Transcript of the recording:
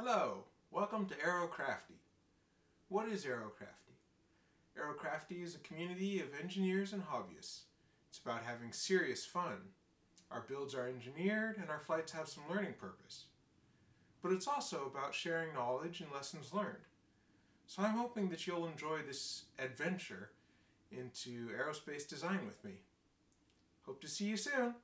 Hello, welcome to Aerocrafty. What is Aerocrafty? Aerocrafty is a community of engineers and hobbyists. It's about having serious fun. Our builds are engineered and our flights have some learning purpose. But it's also about sharing knowledge and lessons learned. So I'm hoping that you'll enjoy this adventure into aerospace design with me. Hope to see you soon!